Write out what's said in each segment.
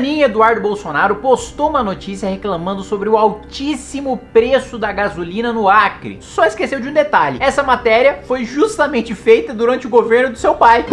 Bananinha Eduardo Bolsonaro postou uma notícia reclamando sobre o altíssimo preço da gasolina no Acre. Só esqueceu de um detalhe. Essa matéria foi justamente feita durante o governo do seu pai.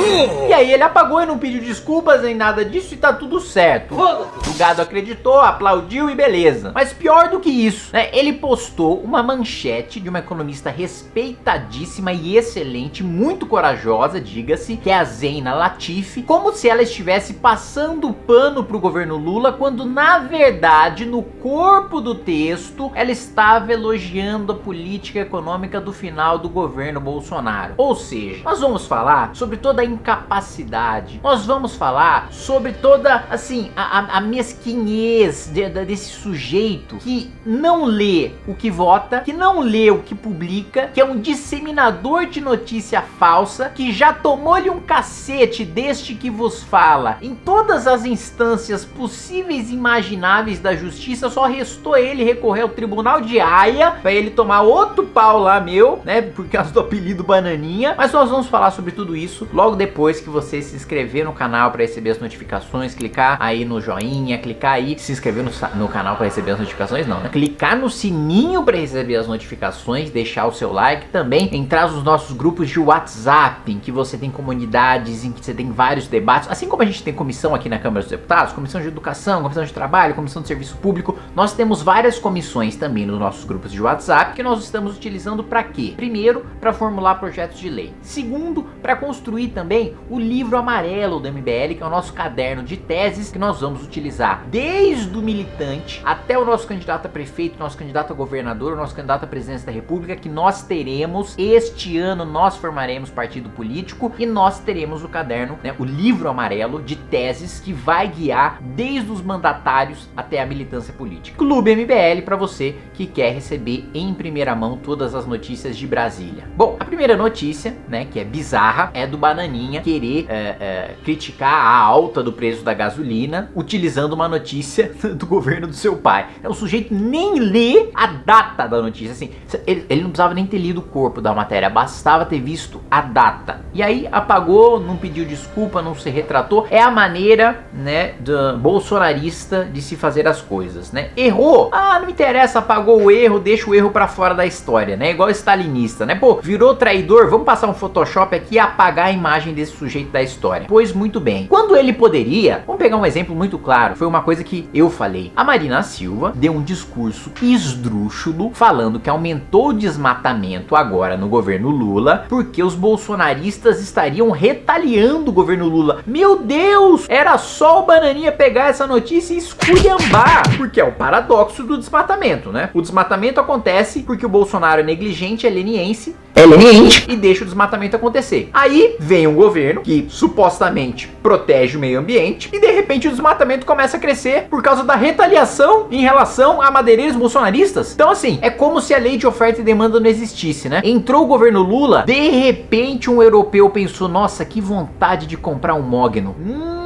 E aí ele apagou e não pediu desculpas nem nada disso e tá tudo certo. O gado acreditou, aplaudiu e beleza. Mas pior do que isso, né? Ele postou uma manchete de uma economista respeitadíssima e excelente, muito corajosa, diga-se, que é a Zeina Latifi, como se ela estivesse passando pano pro governo Lula, quando na verdade, no corpo do texto, ela estava elogiando a política econômica do final do governo Bolsonaro. Ou seja, nós vamos falar sobre toda a incapacidade, nós vamos falar sobre toda, assim, a, a, a mesquinhez de, de, desse sujeito que não lê o que vota, que não lê o que publica, que é um disseminador de notícia falsa, que já tomou-lhe um cacete deste que vos fala em todas as instâncias possíveis e imagináveis da justiça, só restou ele recorrer ao tribunal de Haia para ele tomar outro pau lá meu, né, por causa do apelido Bananinha, mas nós vamos falar sobre tudo isso logo depois que você se inscrever no canal para receber as notificações, clicar aí no joinha, clicar aí, se inscrever no, no canal para receber as notificações, não, né? clicar no sininho para receber as notificações, deixar o seu like também, entrar nos nossos grupos de WhatsApp, em que você tem comunidades, em que você tem vários debates, assim como a gente tem comissão aqui na Câmara dos Deputados, comissão de educação, comissão de trabalho, comissão de serviço público, nós temos várias comissões também nos nossos grupos de WhatsApp que nós estamos utilizando para quê? Primeiro, para formular projetos de lei. Segundo, para construir também o livro amarelo do MBL, que é o nosso caderno de teses que nós vamos utilizar desde o militante até o nosso candidato a prefeito, nosso candidato a governador, nosso candidato à presidência da república, que nós teremos este ano, nós formaremos partido político e nós teremos o caderno, né, o livro amarelo de teses que vai guiar desde os mandatários até a militância política. Clube MBL para você que quer receber em primeira mão todas as notícias de Brasília. Bom, a primeira notícia, né, que é bizarra, é do Bananinha querer é, é, criticar a alta do preço da gasolina utilizando uma notícia do governo do seu pai. É o sujeito nem lê a data da notícia, assim, ele, ele não precisava nem ter lido o corpo da matéria, bastava ter visto a data. E aí apagou, não pediu desculpa, não se retratou. É a maneira, né, do bolsonarista de se fazer as coisas, né? Errou, ah, não interessa, apagou o erro, deixa o erro pra fora da história, né? Igual stalinista, né? Pô, virou traidor, vamos passar um Photoshop aqui e apagar a imagem desse sujeito da história. Pois muito bem. Quando ele poderia, vamos pegar um exemplo muito claro, foi uma coisa que eu falei. A Marina Silva deu um discurso esdrúxulo falando que aumentou o desmatamento agora no governo Lula porque os bolsonaristas estariam retaliando o governo Lula. Meu Deus, era só o Bananinha pegar essa notícia e esculhambar, porque é o paradoxo do desmatamento, né? O desmatamento acontece porque o Bolsonaro é negligente, é leniense, é leniente e deixa o desmatamento acontecer. Aí vem um governo que supostamente protege o meio ambiente e de repente o desmatamento começa a crescer por causa da retaliação em relação a madeireiros bolsonaristas. Então assim, é como se a lei de oferta e demanda não existisse, né? Entrou o governo Lula, de repente um europeu pensou, nossa, que vontade de comprar um mogno. Hum,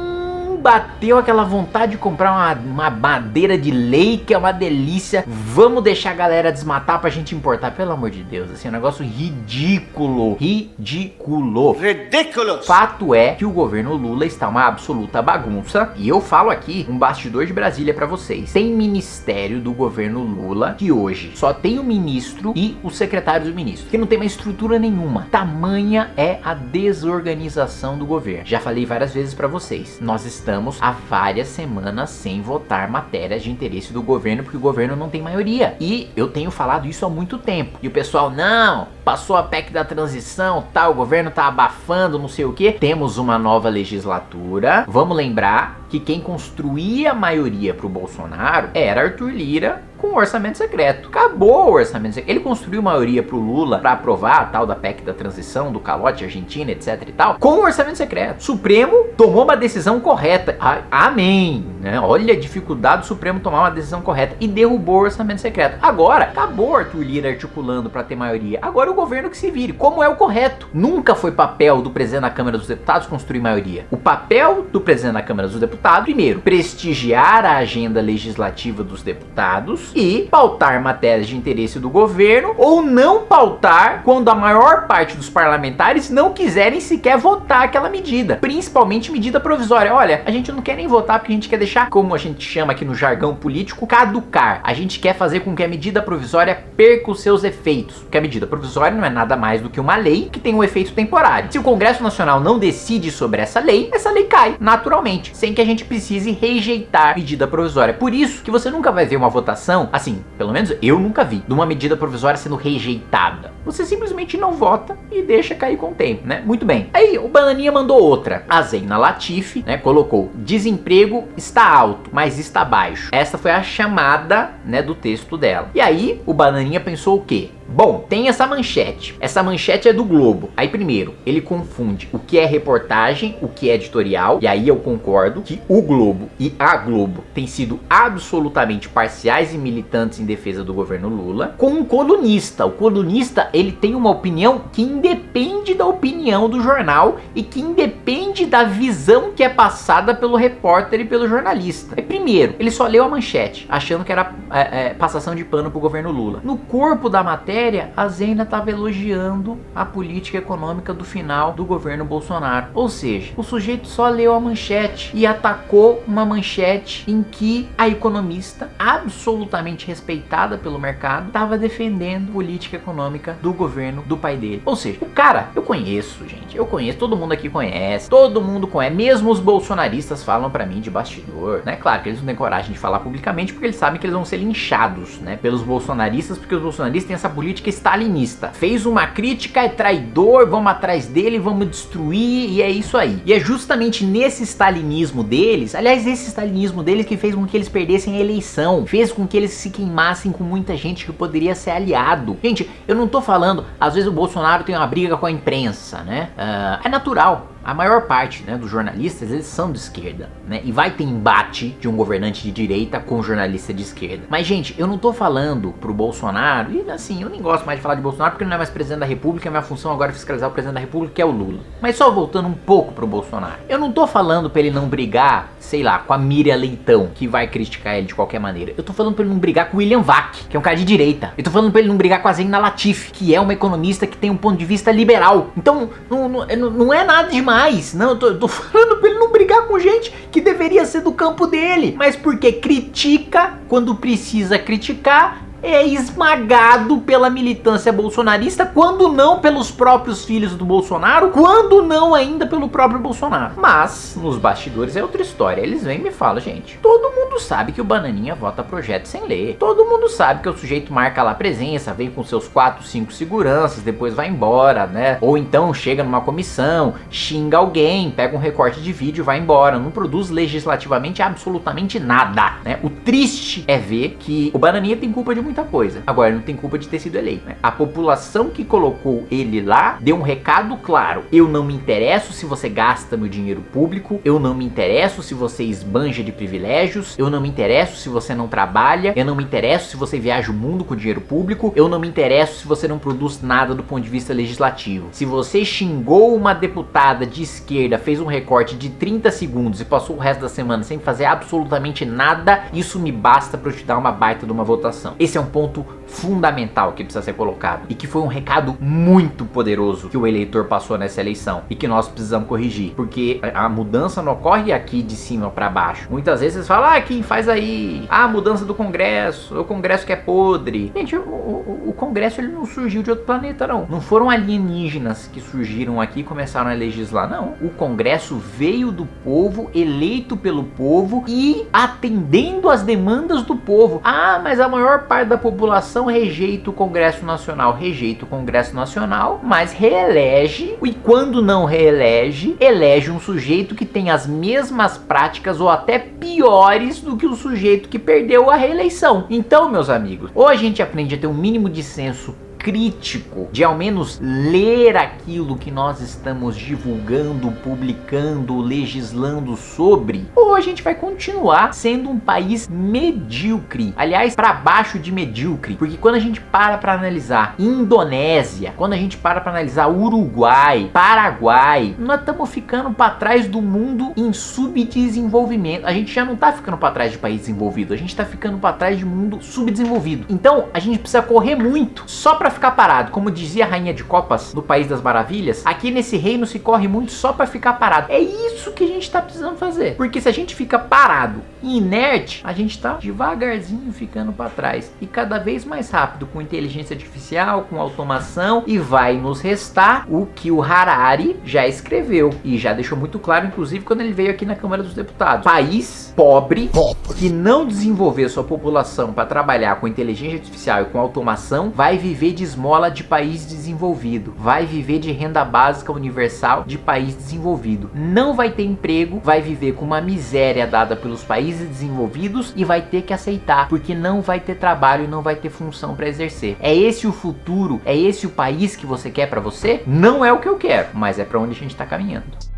bateu aquela vontade de comprar uma, uma madeira de lei que é uma delícia. Vamos deixar a galera desmatar pra gente importar. Pelo amor de Deus, assim, é um negócio ridículo. Ridículo. Ridículos. Fato é que o governo Lula está uma absoluta bagunça. E eu falo aqui um bastidor de Brasília pra vocês. Tem ministério do governo Lula que hoje só tem o ministro e o secretário do ministro. Que não tem mais estrutura nenhuma. Tamanha é a desorganização do governo. Já falei várias vezes pra vocês. Nós estamos estamos há várias semanas sem votar matérias de interesse do governo, porque o governo não tem maioria. E eu tenho falado isso há muito tempo. E o pessoal, não, passou a PEC da transição, tá, o governo tá abafando, não sei o que. Temos uma nova legislatura. Vamos lembrar que quem construía a maioria pro Bolsonaro era Arthur Lira com o orçamento secreto. Acabou o orçamento secreto. Ele construiu maioria pro Lula para aprovar a tal da PEC da transição, do calote Argentina, etc e tal, com o orçamento secreto. Supremo tomou uma decisão correta. amém. Né? Olha a dificuldade do Supremo tomar uma decisão correta e derrubou o orçamento secreto. Agora, acabou Arthur Lira articulando para ter maioria. Agora o governo que se vire, como é o correto. Nunca foi papel do presidente da Câmara dos Deputados construir maioria. O papel do presidente da Câmara dos Deputados, primeiro, prestigiar a agenda legislativa dos deputados e pautar matérias de interesse do governo ou não pautar quando a maior parte dos parlamentares não quiserem sequer votar aquela medida, principalmente medida provisória. Olha, a gente não quer nem votar porque a gente quer deixar, como a gente chama aqui no jargão político, caducar. A gente quer fazer com que a medida provisória perca os seus efeitos, porque a medida provisória não é nada mais do que uma lei que tem um efeito temporário. Se o Congresso Nacional não decide sobre essa lei, essa lei cai naturalmente, sem que a gente precise rejeitar medida provisória. Por isso que você nunca vai ver uma votação, assim, pelo menos eu nunca vi, de uma medida provisória sendo rejeitada. Você simplesmente não vota e deixa cair com o tempo, né? Muito bem. Aí o Bananinha mandou outra. A Zeina Latifi, né, colocou: "Desemprego está alto, mas está baixo". Essa foi a chamada, né, do texto dela. E aí o Bananinha pensou o quê? Bom, tem essa manchete. Essa manchete é do Globo. Aí primeiro, ele confunde o que é reportagem, o que é editorial. E aí eu concordo que o Globo e a Globo têm sido absolutamente parciais e militantes em defesa do governo Lula. Com um colunista. O colunista, ele tem uma opinião que independe da opinião do jornal e que independe da visão que é passada pelo repórter e pelo jornalista. E primeiro, ele só leu a manchete, achando que era é, é, passação de pano pro governo Lula. No corpo da matéria, a Zena estava elogiando a política econômica do final do governo Bolsonaro. Ou seja, o sujeito só leu a manchete e atacou uma manchete em que a economista, absolutamente respeitada pelo mercado, estava defendendo política econômica do governo do pai dele. Ou seja, o cara, eu conheço, gente, eu conheço, todo mundo aqui conhece, todo mundo conhece, mesmo os bolsonaristas falam para mim de bastidor, né? Claro que eles não têm coragem de falar publicamente porque eles sabem que eles vão ser linchados, né, pelos bolsonaristas, porque os bolsonaristas têm essa política política stalinista. Fez uma crítica, é traidor, vamos atrás dele, vamos destruir, e é isso aí. E é justamente nesse stalinismo deles, aliás, esse stalinismo deles que fez com que eles perdessem a eleição, fez com que eles se queimassem com muita gente que poderia ser aliado. Gente, eu não tô falando, às vezes o Bolsonaro tem uma briga com a imprensa, né? Uh, é natural, a maior parte né, dos jornalistas eles são de esquerda, né? E vai ter embate de um governante de direita com um jornalista de esquerda. Mas, gente, eu não tô falando pro Bolsonaro, e assim, eu nem gosto mais de falar de Bolsonaro porque ele não é mais presidente da República, minha função agora é fiscalizar o presidente da República, que é o Lula. Mas só voltando um pouco pro Bolsonaro. Eu não tô falando pra ele não brigar, sei lá, com a Miriam Leitão, que vai criticar ele de qualquer maneira. Eu tô falando pra ele não brigar com o William Vac, que é um cara de direita. Eu tô falando pra ele não brigar com a Zena Latif, que é uma economista que tem um ponto de vista liberal. Então, não, não, não é nada demais mais. Não, eu tô, eu tô falando pra ele não brigar com gente que deveria ser do campo dele. Mas porque critica quando precisa criticar é esmagado pela militância bolsonarista, quando não pelos próprios filhos do Bolsonaro, quando não ainda pelo próprio Bolsonaro. Mas, nos bastidores é outra história. Eles vêm e me falam, gente, todo mundo sabe que o Bananinha vota projeto sem ler. Todo mundo sabe que o sujeito marca lá presença, vem com seus 4, 5 seguranças, depois vai embora, né? Ou então chega numa comissão, xinga alguém, pega um recorte de vídeo e vai embora. Não produz legislativamente absolutamente nada, né? O triste é ver que o Bananinha tem culpa de muita coisa. Agora, não tem culpa de ter sido eleito, né? A população que colocou ele lá deu um recado claro. Eu não me interesso se você gasta meu dinheiro público, eu não me interesso se você esbanja de privilégios, eu não me interesso se você não trabalha, eu não me interesso se você viaja o mundo com dinheiro público, eu não me interesso se você não produz nada do ponto de vista legislativo. Se você xingou uma deputada de esquerda, fez um recorte de 30 segundos e passou o resto da semana sem fazer absolutamente nada, isso me basta para eu te dar uma baita de uma votação. Esse é um ponto fundamental que precisa ser colocado e que foi um recado muito poderoso que o eleitor passou nessa eleição e que nós precisamos corrigir, porque a mudança não ocorre aqui de cima para baixo. Muitas vezes vocês falam, ah, quem faz aí? Ah, mudança do Congresso, o Congresso que é podre. Gente, o, o, o Congresso ele não surgiu de outro planeta, não. Não foram alienígenas que surgiram aqui e começaram a legislar, não. O Congresso veio do povo, eleito pelo povo e atendendo às demandas do povo. Ah, mas a maior parte da população rejeita o Congresso Nacional, rejeita o Congresso Nacional, mas reelege, e quando não reelege, elege um sujeito que tem as mesmas práticas ou até piores do que o sujeito que perdeu a reeleição. Então, meus amigos, ou a gente aprende a ter um mínimo de senso crítico de ao menos ler aquilo que nós estamos divulgando, publicando, legislando sobre, ou a gente vai continuar sendo um país medíocre. Aliás, para baixo de medíocre, porque quando a gente para para analisar Indonésia, quando a gente para para analisar Uruguai, Paraguai, nós estamos ficando para trás do mundo em subdesenvolvimento. A gente já não tá ficando para trás de país desenvolvido, a gente tá ficando para trás de mundo subdesenvolvido. Então, a gente precisa correr muito só para ficar parado. Como dizia a rainha de copas do País das Maravilhas, aqui nesse reino se corre muito só para ficar parado. É isso que a gente tá precisando fazer. Porque se a gente fica parado e inerte, a gente tá devagarzinho ficando para trás e cada vez mais rápido com inteligência artificial, com automação e vai nos restar o que o Harari já escreveu e já deixou muito claro, inclusive quando ele veio aqui na Câmara dos Deputados. País pobre, pobre. que não desenvolver sua população para trabalhar com inteligência artificial e com automação, vai viver de esmola de país desenvolvido, vai viver de renda básica universal de país desenvolvido. Não vai ter emprego, vai viver com uma miséria dada pelos países desenvolvidos e vai ter que aceitar, porque não vai ter trabalho e não vai ter função para exercer. É esse o futuro? É esse o país que você quer para você? Não é o que eu quero, mas é para onde a gente está caminhando.